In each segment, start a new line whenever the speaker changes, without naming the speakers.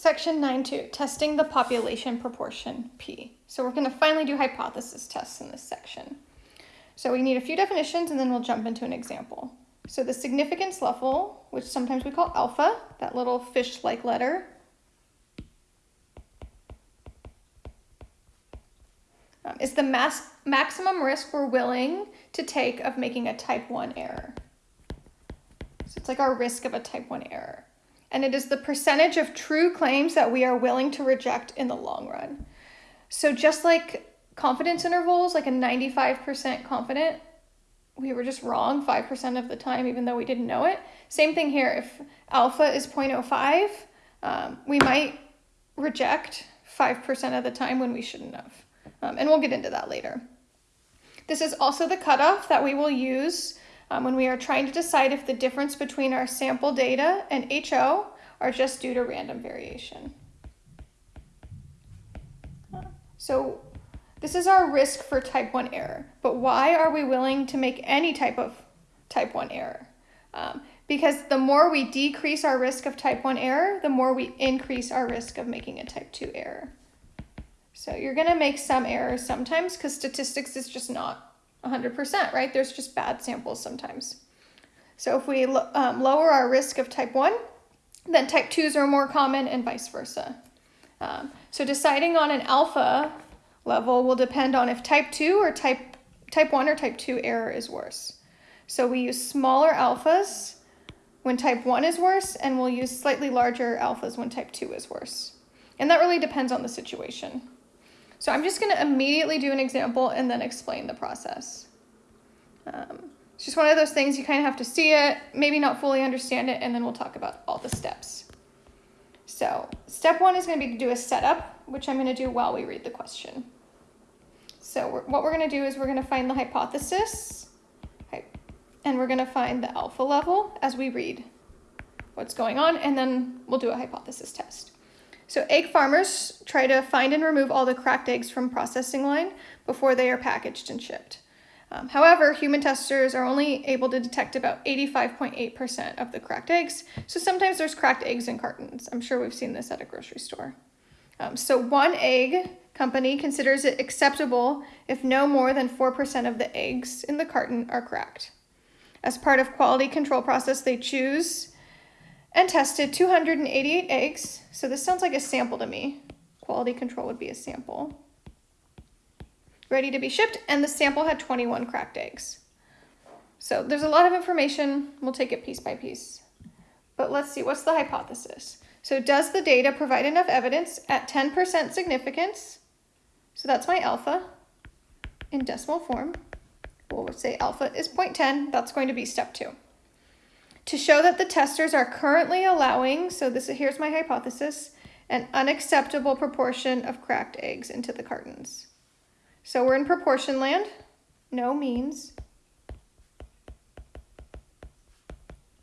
Section 9.2, testing the population proportion P. So we're going to finally do hypothesis tests in this section. So we need a few definitions and then we'll jump into an example. So the significance level, which sometimes we call alpha, that little fish-like letter, um, is the mass maximum risk we're willing to take of making a type 1 error. So it's like our risk of a type 1 error and it is the percentage of true claims that we are willing to reject in the long run. So just like confidence intervals, like a 95% confident, we were just wrong 5% of the time, even though we didn't know it. Same thing here. If alpha is 0.05, um, we might reject 5% of the time when we shouldn't have. Um, and we'll get into that later. This is also the cutoff that we will use um, when we are trying to decide if the difference between our sample data and HO are just due to random variation. So this is our risk for type 1 error, but why are we willing to make any type of type 1 error? Um, because the more we decrease our risk of type 1 error, the more we increase our risk of making a type 2 error. So you're going to make some errors sometimes because statistics is just not 100%, right? There's just bad samples sometimes. So if we um, lower our risk of type 1, then type 2s are more common and vice versa. Um, so deciding on an alpha level will depend on if type 2 or type, type 1 or type 2 error is worse. So we use smaller alphas when type 1 is worse, and we'll use slightly larger alphas when type 2 is worse. And that really depends on the situation. So I'm just going to immediately do an example and then explain the process. Um, it's just one of those things you kind of have to see it, maybe not fully understand it, and then we'll talk about all the steps. So step one is going to be to do a setup, which I'm going to do while we read the question. So we're, what we're going to do is we're going to find the hypothesis, and we're going to find the alpha level as we read what's going on, and then we'll do a hypothesis test. So egg farmers try to find and remove all the cracked eggs from processing line before they are packaged and shipped. Um, however, human testers are only able to detect about 85.8% of the cracked eggs, so sometimes there's cracked eggs in cartons. I'm sure we've seen this at a grocery store. Um, so one egg company considers it acceptable if no more than 4% of the eggs in the carton are cracked. As part of quality control process, they choose and tested 288 eggs. So this sounds like a sample to me. Quality control would be a sample. Ready to be shipped, and the sample had 21 cracked eggs. So there's a lot of information. We'll take it piece by piece. But let's see, what's the hypothesis? So does the data provide enough evidence at 10% significance? So that's my alpha in decimal form. We'll say alpha is 0.10. That's going to be step two to show that the testers are currently allowing, so this is here's my hypothesis, an unacceptable proportion of cracked eggs into the cartons. So we're in proportion land, no means.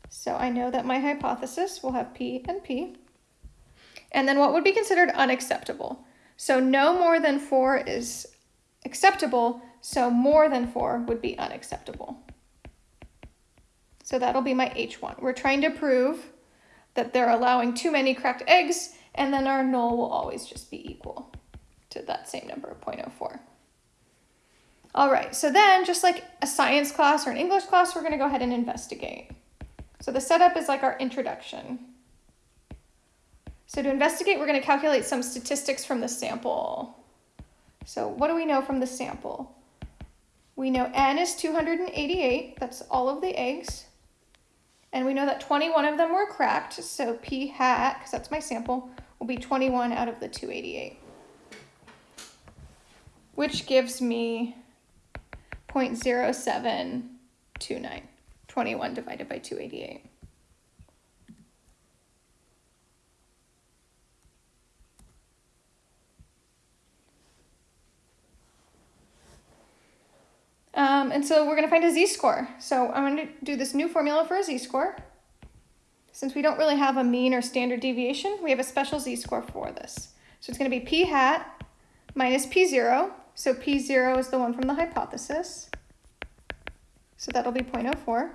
So I know that my hypothesis will have P and P. And then what would be considered unacceptable? So no more than four is acceptable, so more than four would be unacceptable. So that'll be my H1. We're trying to prove that they're allowing too many cracked eggs, and then our null will always just be equal to that same number of 0.04. All right, so then just like a science class or an English class, we're gonna go ahead and investigate. So the setup is like our introduction. So to investigate, we're gonna calculate some statistics from the sample. So what do we know from the sample? We know N is 288, that's all of the eggs. And we know that 21 of them were cracked, so P hat, because that's my sample, will be 21 out of the 288. Which gives me 0.0729, 21 divided by 288. Um, and so we're going to find a z-score. So I'm going to do this new formula for a z-score. Since we don't really have a mean or standard deviation, we have a special z-score for this. So it's going to be p hat minus p0. So p0 is the one from the hypothesis. So that'll be 0.04.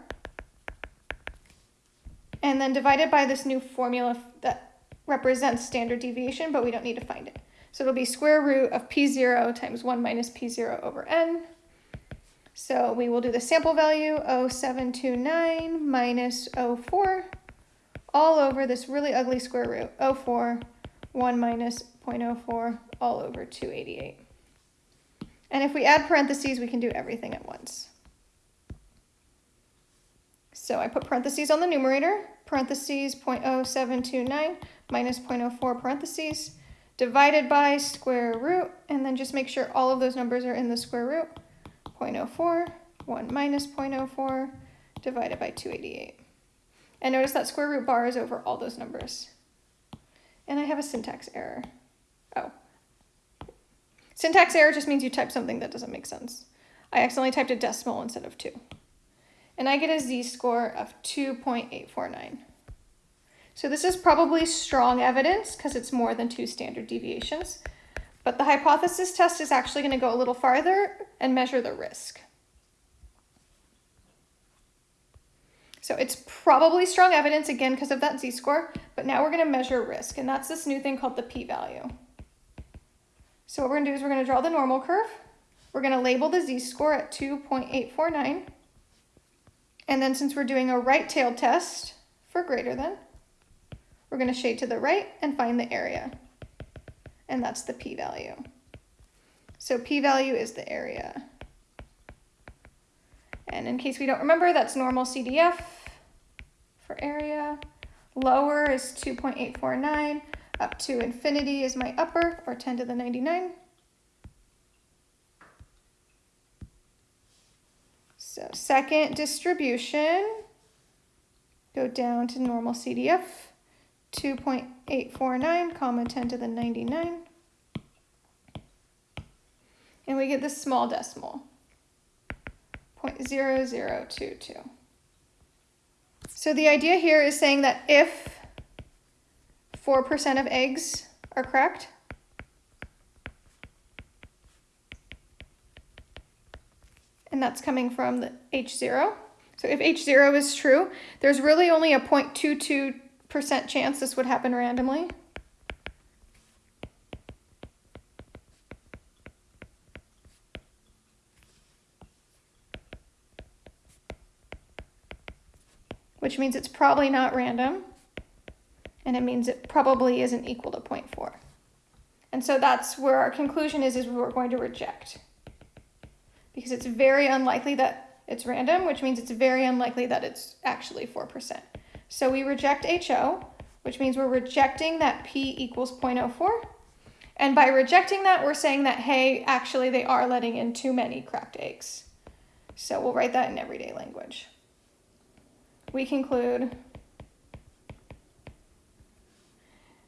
And then divided by this new formula that represents standard deviation, but we don't need to find it. So it'll be square root of p0 times 1 minus p0 over n. So we will do the sample value 0729 minus 04 all over this really ugly square root 04 1 minus 0.04 all over 288. And if we add parentheses, we can do everything at once. So I put parentheses on the numerator, parentheses 0.0729 minus 0.04 parentheses, divided by square root, and then just make sure all of those numbers are in the square root. 0.04, 1 minus 0.04, divided by 288. And notice that square root bar is over all those numbers. And I have a syntax error. Oh. Syntax error just means you type something that doesn't make sense. I accidentally typed a decimal instead of 2. And I get a z-score of 2.849. So this is probably strong evidence because it's more than two standard deviations. But the hypothesis test is actually going to go a little farther and measure the risk. So it's probably strong evidence, again, because of that z-score, but now we're going to measure risk, and that's this new thing called the p-value. So what we're going to do is we're going to draw the normal curve. We're going to label the z-score at 2.849. And then since we're doing a right-tailed test for greater than, we're going to shade to the right and find the area. And that's the p-value. So p-value is the area. And in case we don't remember, that's normal CDF for area. Lower is 2.849. Up to infinity is my upper, or 10 to the 99. So second distribution, go down to normal CDF, 2.849 comma 10 to the 99. And we get this small decimal. 0.0022. So the idea here is saying that if 4% of eggs are correct, and that's coming from the H0. So if H0 is true, there's really only a 0.22% chance this would happen randomly. Which means it's probably not random, and it means it probably isn't equal to 0.4. And so that's where our conclusion is, is we're going to reject. Because it's very unlikely that it's random, which means it's very unlikely that it's actually 4%. So we reject HO, which means we're rejecting that P equals 0.04. And by rejecting that, we're saying that, hey, actually they are letting in too many cracked eggs. So we'll write that in everyday language we conclude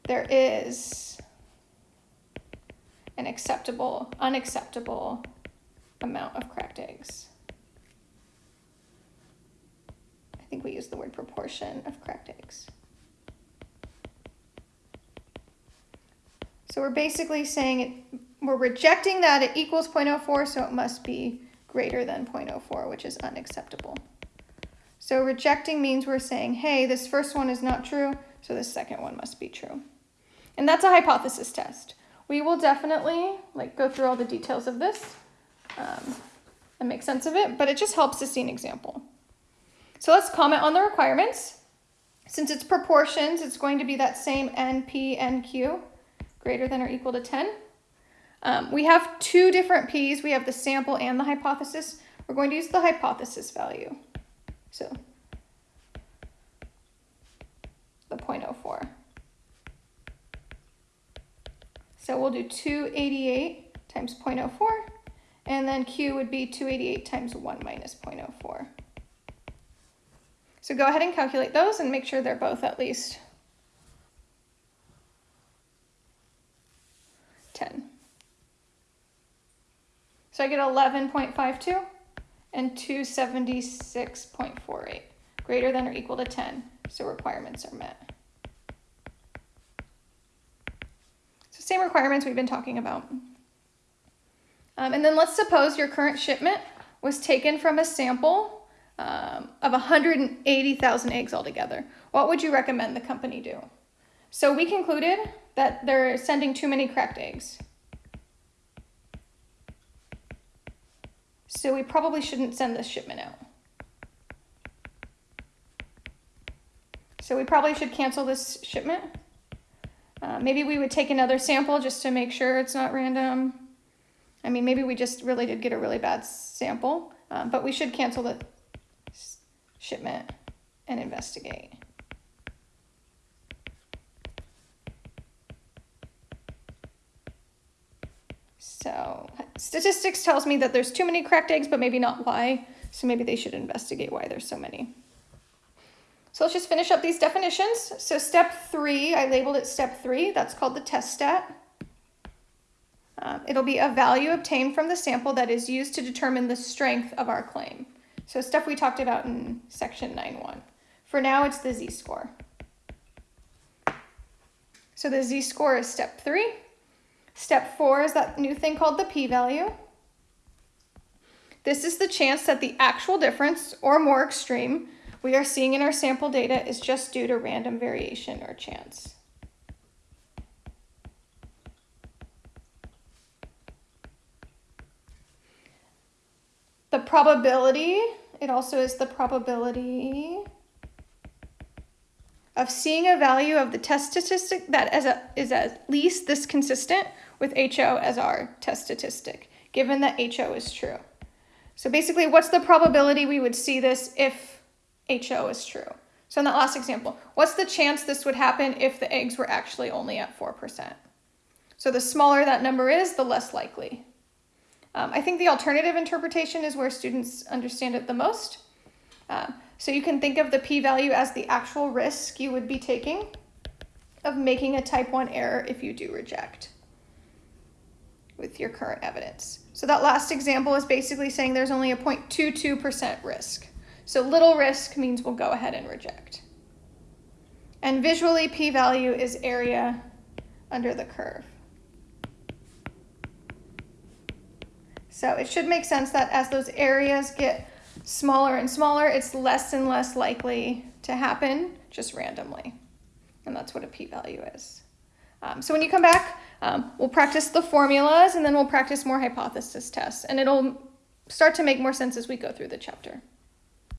there is an acceptable, unacceptable amount of cracked eggs. I think we use the word proportion of cracked eggs. So we're basically saying it, we're rejecting that it equals 0.04, so it must be greater than 0.04, which is unacceptable. So rejecting means we're saying, hey, this first one is not true, so this second one must be true. And that's a hypothesis test. We will definitely like go through all the details of this um, and make sense of it, but it just helps to see an example. So let's comment on the requirements. Since it's proportions, it's going to be that same NP, NQ, greater than or equal to 10. Um, we have two different P's. We have the sample and the hypothesis. We're going to use the hypothesis value. So the 0.04. So we'll do 288 times 0.04, and then Q would be 288 times 1 minus 0.04. So go ahead and calculate those and make sure they're both at least 10. So I get 11.52 and 276.48, greater than or equal to 10, so requirements are met. So same requirements we've been talking about. Um, and then let's suppose your current shipment was taken from a sample um, of 180,000 eggs altogether. What would you recommend the company do? So we concluded that they're sending too many cracked eggs. So we probably shouldn't send this shipment out. So we probably should cancel this shipment. Uh, maybe we would take another sample just to make sure it's not random. I mean, maybe we just really did get a really bad sample, um, but we should cancel the shipment and investigate. So statistics tells me that there's too many cracked eggs, but maybe not why. So maybe they should investigate why there's so many. So let's just finish up these definitions. So step three, I labeled it step three. That's called the test stat. Um, it'll be a value obtained from the sample that is used to determine the strength of our claim. So stuff we talked about in section 9.1. For now, it's the z-score. So the z-score is step three. Step four is that new thing called the p-value. This is the chance that the actual difference, or more extreme, we are seeing in our sample data is just due to random variation or chance. The probability, it also is the probability of seeing a value of the test statistic that as a, is at least this consistent with HO as our test statistic, given that HO is true. So basically, what's the probability we would see this if HO is true. So in that last example, what's the chance this would happen if the eggs were actually only at 4%? So the smaller that number is, the less likely. Um, I think the alternative interpretation is where students understand it the most. Uh, so you can think of the p-value as the actual risk you would be taking of making a type 1 error if you do reject with your current evidence. So that last example is basically saying there's only a 0.22% risk. So little risk means we'll go ahead and reject. And visually, p-value is area under the curve. So it should make sense that as those areas get smaller and smaller, it's less and less likely to happen just randomly. And that's what a p-value is. Um, so when you come back, um, we'll practice the formulas and then we'll practice more hypothesis tests. And it'll start to make more sense as we go through the chapter.